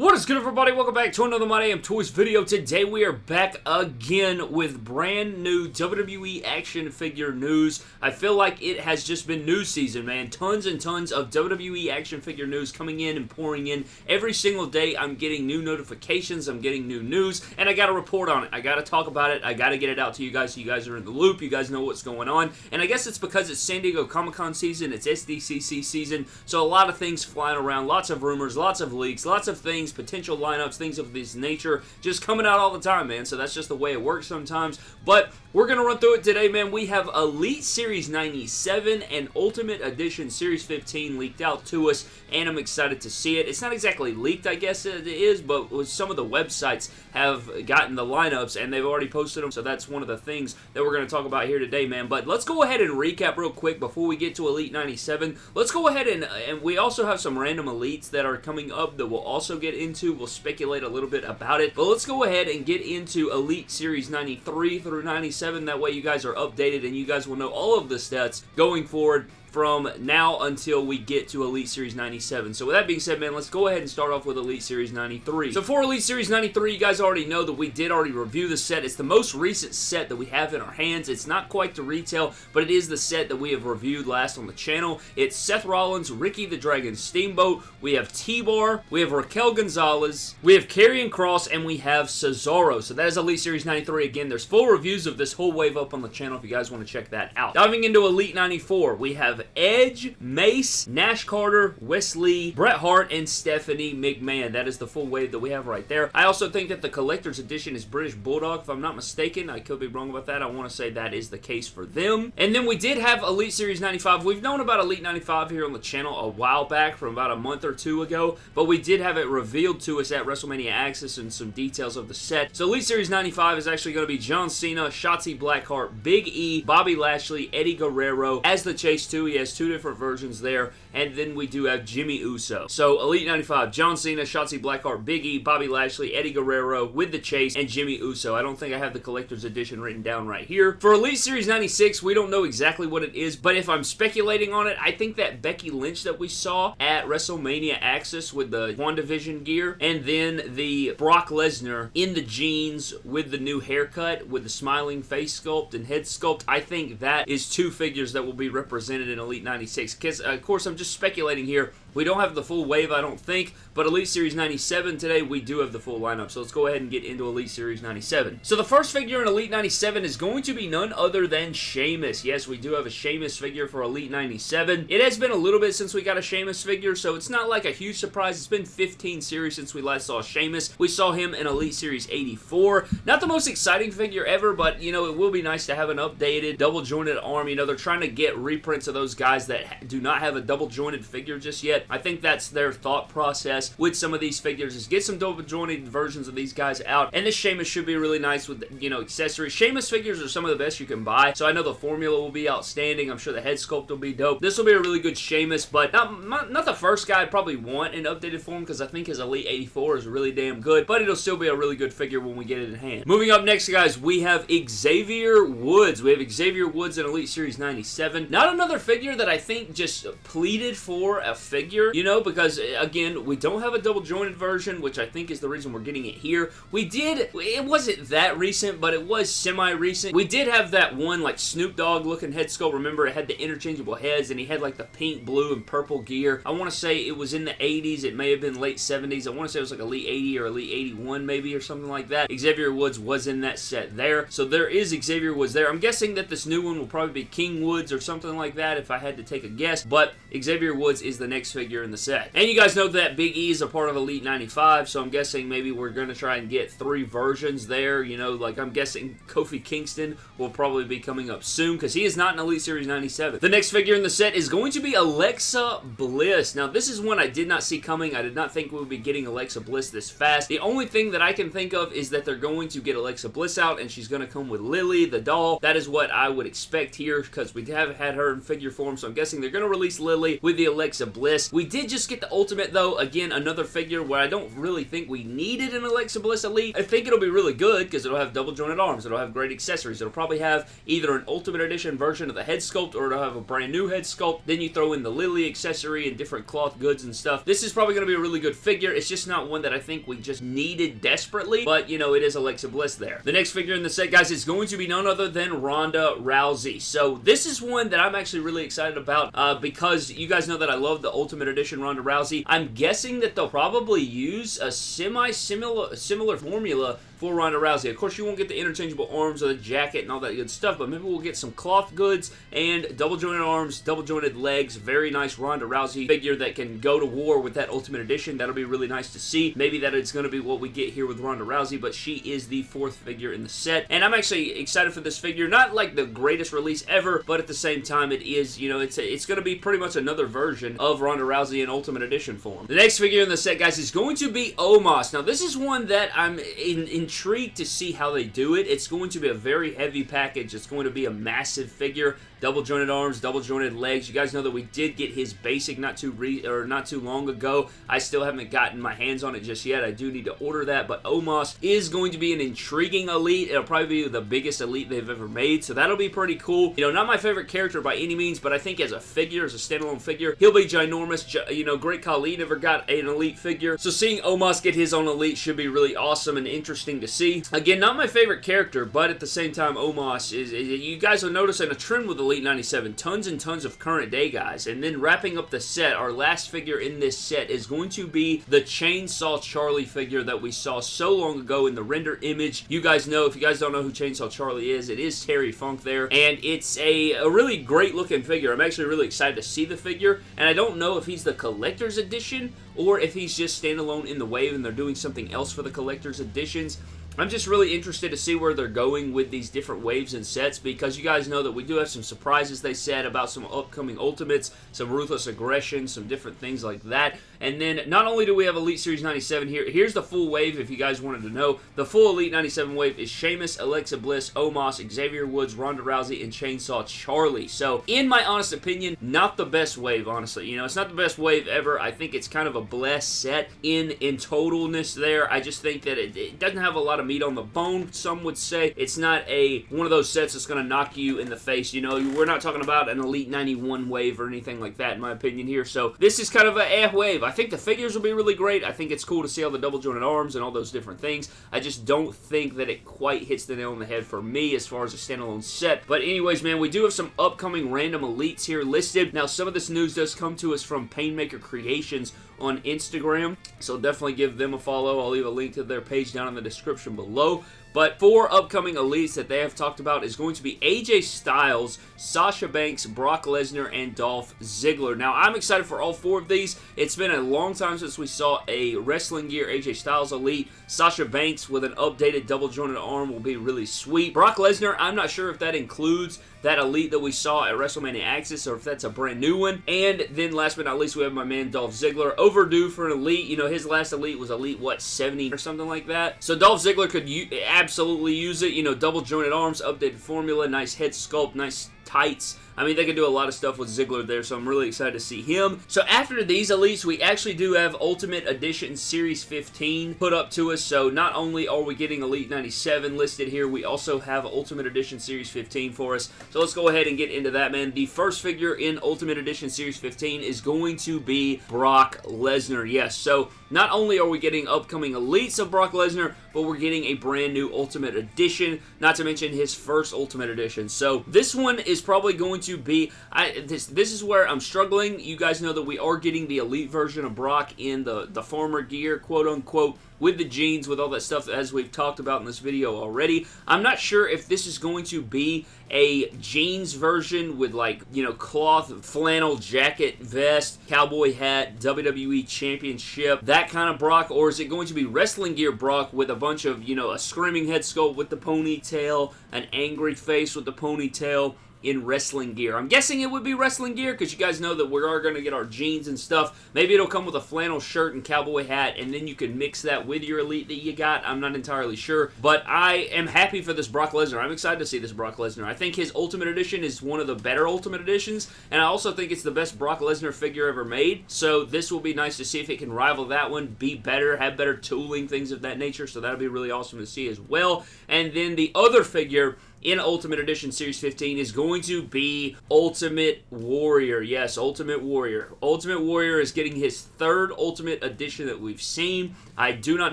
What is good everybody? Welcome back to another My Damn Toys video. Today we are back again with brand new WWE action figure news. I feel like it has just been news season, man. Tons and tons of WWE action figure news coming in and pouring in. Every single day I'm getting new notifications, I'm getting new news, and I gotta report on it. I gotta talk about it. I gotta get it out to you guys so you guys are in the loop. You guys know what's going on. And I guess it's because it's San Diego Comic-Con season, it's SDCC season, so a lot of things flying around, lots of rumors, lots of leaks, lots of things potential lineups, things of this nature, just coming out all the time, man. So that's just the way it works sometimes. But we're going to run through it today, man. We have Elite Series 97 and Ultimate Edition Series 15 leaked out to us, and I'm excited to see it. It's not exactly leaked, I guess it is, but some of the websites have gotten the lineups, and they've already posted them, so that's one of the things that we're going to talk about here today, man. But let's go ahead and recap real quick before we get to Elite 97. Let's go ahead and, and we also have some random Elites that are coming up that we'll also get into. We'll speculate a little bit about it, but let's go ahead and get into Elite Series 93 through 97. That way you guys are updated and you guys will know all of the stats going forward from now until we get to Elite Series 97. So with that being said, man, let's go ahead and start off with Elite Series 93. So for Elite Series 93, you guys already know that we did already review the set. It's the most recent set that we have in our hands. It's not quite the retail, but it is the set that we have reviewed last on the channel. It's Seth Rollins, Ricky the Dragon Steamboat, we have T-Bar, we have Raquel Gonzalez, we have Karrion Cross, and we have Cesaro. So that is Elite Series 93. Again, there's full reviews of this whole wave up on the channel if you guys want to check that out. Diving into Elite 94, we have Edge, Mace, Nash Carter, Wes Lee, Bret Hart, and Stephanie McMahon. That is the full wave that we have right there. I also think that the collector's edition is British Bulldog, if I'm not mistaken. I could be wrong about that. I want to say that is the case for them. And then we did have Elite Series 95. We've known about Elite 95 here on the channel a while back, from about a month or two ago, but we did have it revealed to us at WrestleMania Access and some details of the set. So Elite Series 95 is actually going to be John Cena, Shotzi Blackheart, Big E, Bobby Lashley, Eddie Guerrero as the Chase 2. He has two different versions there. And then we do have Jimmy Uso. So Elite 95, John Cena, Shotzi Blackheart, Big E, Bobby Lashley, Eddie Guerrero with the Chase, and Jimmy Uso. I don't think I have the collector's edition written down right here. For Elite Series 96, we don't know exactly what it is, but if I'm speculating on it, I think that Becky Lynch that we saw at WrestleMania Access with the WandaVision gear, and then the Brock Lesnar in the jeans with the new haircut, with the smiling face sculpt and head sculpt, I think that is two figures that will be represented in Elite 96. Because, uh, of course, I'm just speculating here. We don't have the full wave, I don't think, but Elite Series 97 today, we do have the full lineup. So let's go ahead and get into Elite Series 97. So the first figure in Elite 97 is going to be none other than Sheamus. Yes, we do have a Sheamus figure for Elite 97. It has been a little bit since we got a Sheamus figure, so it's not like a huge surprise. It's been 15 series since we last saw Sheamus. We saw him in Elite Series 84. Not the most exciting figure ever, but, you know, it will be nice to have an updated, double-jointed arm. You know, they're trying to get reprints of those guys that do not have a double-jointed figure just yet. I think that's their thought process with some of these figures is get some double-jointed versions of these guys out, and this Sheamus should be really nice with, you know, accessories. Sheamus figures are some of the best you can buy, so I know the formula will be outstanding. I'm sure the head sculpt will be dope. This will be a really good Sheamus, but not, not, the first guy I'd probably want in updated form because I think his Elite 84 is really damn good, but it'll still be a really good figure when we get it in hand. Moving up next, guys, we have Xavier Woods. We have Xavier Woods in Elite Series 97. Not another figure that I think just pleaded for a figure, you know, because, eh, again, we don't have a double jointed version, which I think is the reason we're getting it here. We did, it wasn't that recent, but it was semi-recent. We did have that one, like, Snoop Dogg looking head sculpt. Remember, it had the interchangeable heads, and he had, like, the pink, blue, and purple gear. I want to say it was in the 80s. It may have been late 70s. I want to say it was, like, Elite 80 or Elite 81, maybe, or something like that. Xavier Woods was in that set there. So there is Xavier Woods there. I'm guessing that this new one will probably be King Woods or something like that if I had to take a guess, but Xavier Woods is the next figure in the set. And you guys know that Big E is a part of Elite 95, so I'm guessing maybe we're going to try and get three versions there. You know, like I'm guessing Kofi Kingston will probably be coming up soon because he is not in Elite Series 97. The next figure in the set is going to be Alexa Bliss. Now, this is one I did not see coming. I did not think we would be getting Alexa Bliss this fast. The only thing that I can think of is that they're going to get Alexa Bliss out and she's going to come with Lily, the doll. That is what I would expect here because we have had her in figure form, so I'm guessing they're going to release Lily with the Alexa Bliss. We did just get the Ultimate, though. Again, another figure where I don't really think we needed an Alexa Bliss Elite. I think it'll be really good because it'll have double jointed arms. It'll have great accessories. It'll probably have either an Ultimate Edition version of the head sculpt or it'll have a brand new head sculpt. Then you throw in the Lily accessory and different cloth goods and stuff. This is probably going to be a really good figure. It's just not one that I think we just needed desperately, but, you know, it is Alexa Bliss there. The next figure in the set, guys, is going to be none other than Ronda Rousey. So this is one that I'm actually really excited about uh, because you guys know that I love the Ultimate Edition Ronda Rousey. I'm guessing that they'll probably use a semi-similar similar formula for Ronda Rousey. Of course, you won't get the interchangeable arms or the jacket and all that good stuff, but maybe we'll get some cloth goods and double jointed arms, double jointed legs. Very nice Ronda Rousey figure that can go to war with that Ultimate Edition. That'll be really nice to see. Maybe that it's going to be what we get here with Ronda Rousey, but she is the fourth figure in the set. And I'm actually excited for this figure. Not like the greatest release ever, but at the same time, it is, you know, it's a, it's going to be pretty much another version of Ronda Rousey in Ultimate Edition form. The next figure in the set, guys, is going to be Omos. Now, this is one that I'm in, in intrigued to see how they do it. It's going to be a very heavy package. It's going to be a massive figure double jointed arms, double jointed legs. You guys know that we did get his basic not too re or not too long ago. I still haven't gotten my hands on it just yet. I do need to order that, but Omos is going to be an intriguing elite. It'll probably be the biggest elite they've ever made, so that'll be pretty cool. You know, not my favorite character by any means, but I think as a figure, as a standalone figure, he'll be ginormous. You know, Great Khali never got an elite figure, so seeing Omos get his own elite should be really awesome and interesting to see. Again, not my favorite character, but at the same time, Omos is, you guys will notice in a trend with Elite 97, tons and tons of current day guys. And then wrapping up the set, our last figure in this set is going to be the Chainsaw Charlie figure that we saw so long ago in the render image. You guys know, if you guys don't know who Chainsaw Charlie is, it is Terry Funk there. And it's a, a really great looking figure. I'm actually really excited to see the figure. And I don't know if he's the collector's edition or if he's just standalone in the wave and they're doing something else for the collector's editions. I'm just really interested to see where they're going with these different waves and sets because you guys know that we do have some surprises they said about some upcoming Ultimates, some Ruthless Aggression, some different things like that. And then not only do we have Elite Series 97 here, here's the full wave if you guys wanted to know. The full Elite 97 wave is Sheamus, Alexa Bliss, Omos, Xavier Woods, Ronda Rousey, and Chainsaw Charlie. So in my honest opinion, not the best wave, honestly. You know, it's not the best wave ever. I think it's kind of a blessed set in, in totalness there. I just think that it, it doesn't have a lot of meat on the bone, some would say. It's not a one of those sets that's going to knock you in the face. You know, we're not talking about an Elite 91 wave or anything like that, in my opinion here. So this is kind of a eh wave. I think the figures will be really great. I think it's cool to see all the double jointed arms and all those different things. I just don't think that it quite hits the nail on the head for me as far as a standalone set. But anyways, man, we do have some upcoming random elites here listed. Now, some of this news does come to us from Painmaker Creations on Instagram, so definitely give them a follow. I'll leave a link to their page down in the description below. But four upcoming elites that they have talked about is going to be AJ Styles, Sasha Banks, Brock Lesnar, and Dolph Ziggler. Now, I'm excited for all four of these. It's been a long time since we saw a Wrestling Gear AJ Styles elite. Sasha Banks with an updated double jointed arm will be really sweet. Brock Lesnar, I'm not sure if that includes that elite that we saw at WrestleMania Access or if that's a brand new one. And then last but not least, we have my man Dolph Ziggler. Overdue for an elite. You know, his last elite was elite, what, 70 or something like that? So Dolph Ziggler could absolutely use it. You know, double jointed arms, updated formula, nice head sculpt, nice tights. I mean, they can do a lot of stuff with Ziggler there, so I'm really excited to see him. So after these elites, we actually do have Ultimate Edition Series 15 put up to us. So not only are we getting Elite 97 listed here, we also have Ultimate Edition Series 15 for us. So let's go ahead and get into that, man. The first figure in Ultimate Edition Series 15 is going to be Brock Lesnar. Yes, so not only are we getting upcoming elites of Brock Lesnar, but we're getting a brand new Ultimate Edition, not to mention his first Ultimate Edition. So this one is probably going to be. I, this this is where I'm struggling. You guys know that we are getting the elite version of Brock in the the former gear, quote unquote with the jeans, with all that stuff as we've talked about in this video already. I'm not sure if this is going to be a jeans version with like, you know, cloth flannel jacket, vest, cowboy hat, WWE Championship, that kind of Brock, or is it going to be wrestling gear Brock with a bunch of, you know, a screaming head sculpt with the ponytail, an angry face with the ponytail, in wrestling gear. I'm guessing it would be wrestling gear because you guys know that we are going to get our jeans and stuff. Maybe it'll come with a flannel shirt and cowboy hat, and then you can mix that with your Elite that you got. I'm not entirely sure, but I am happy for this Brock Lesnar. I'm excited to see this Brock Lesnar. I think his Ultimate Edition is one of the better Ultimate Editions, and I also think it's the best Brock Lesnar figure ever made, so this will be nice to see if it can rival that one, be better, have better tooling, things of that nature, so that'll be really awesome to see as well. And then the other figure in Ultimate Edition Series 15 is going to be Ultimate Warrior. Yes, Ultimate Warrior. Ultimate Warrior is getting his third Ultimate Edition that we've seen. I do not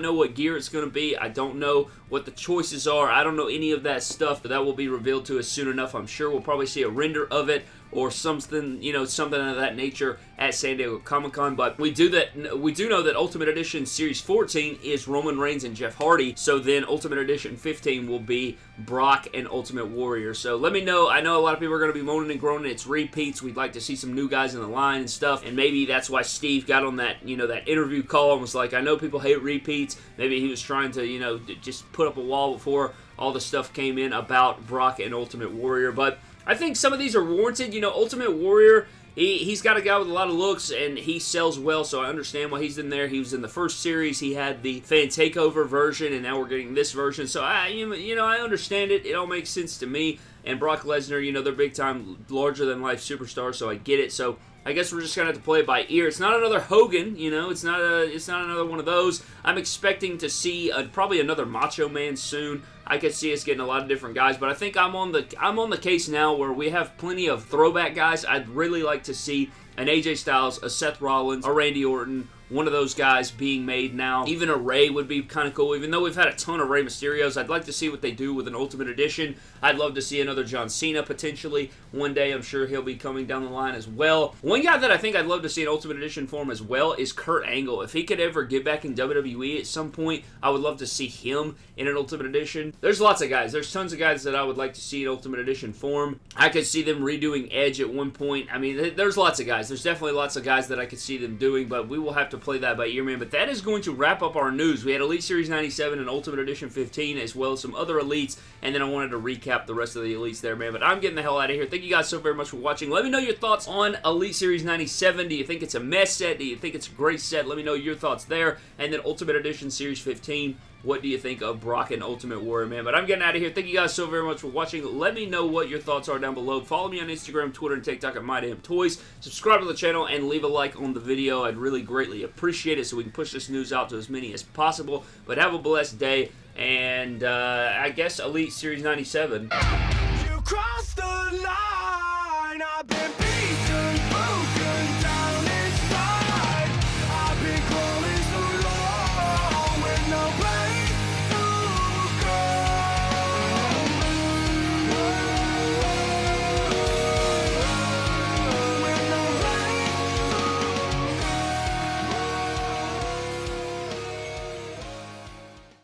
know what gear it's going to be. I don't know what the choices are. I don't know any of that stuff, but that will be revealed to us soon enough. I'm sure we'll probably see a render of it or something, you know, something of that nature at San Diego Comic Con. But we do that. We do know that Ultimate Edition Series 14 is Roman Reigns and Jeff Hardy. So then Ultimate Edition 15 will be Brock and Ultimate Warrior. So let me know. I know a lot of people are going to be moaning and groaning. It's repeats. We'd like to see some new guys in the line and stuff. And maybe that's why Steve got on that, you know, that interview call and was like, I know people hate repeats. Maybe he was trying to, you know, just put up a wall before all the stuff came in about Brock and Ultimate Warrior. But I think some of these are warranted. You know, Ultimate Warrior, he, he's got a guy with a lot of looks, and he sells well, so I understand why he's in there. He was in the first series. He had the Fan Takeover version, and now we're getting this version. So, I, you know, I understand it. It all makes sense to me. And Brock Lesnar, you know, they're big-time, larger-than-life superstars, so I get it. So, I guess we're just gonna have to play it by ear. It's not another Hogan, you know. It's not a. It's not another one of those. I'm expecting to see a, probably another Macho Man soon. I could see us getting a lot of different guys, but I think I'm on the I'm on the case now where we have plenty of throwback guys. I'd really like to see an AJ Styles, a Seth Rollins, a Randy Orton, one of those guys being made now. Even a Rey would be kind of cool. Even though we've had a ton of Rey Mysterios, I'd like to see what they do with an Ultimate Edition. I'd love to see another John Cena potentially. One day I'm sure he'll be coming down the line as well. One guy that I think I'd love to see an Ultimate Edition form as well is Kurt Angle. If he could ever get back in WWE at some point, I would love to see him in an Ultimate Edition. There's lots of guys. There's tons of guys that I would like to see in Ultimate Edition form. I could see them redoing Edge at one point. I mean, there's lots of guys. There's definitely lots of guys that I could see them doing, but we will have to play that by ear, man. But that is going to wrap up our news. We had Elite Series 97 and Ultimate Edition 15, as well as some other Elites, and then I wanted to recap the rest of the Elites there, man. But I'm getting the hell out of here. Thank you guys so very much for watching. Let me know your thoughts on Elite Series 97. Do you think it's a mess set? Do you think it's a great set? Let me know your thoughts there. And then Ultimate Edition Series 15. What do you think of Brock and Ultimate Warrior, man? But I'm getting out of here. Thank you guys so very much for watching. Let me know what your thoughts are down below. Follow me on Instagram, Twitter, and TikTok at MyDamnToys. Subscribe to the channel and leave a like on the video. I'd really greatly appreciate it so we can push this news out to as many as possible. But have a blessed day, and uh, I guess Elite Series 97.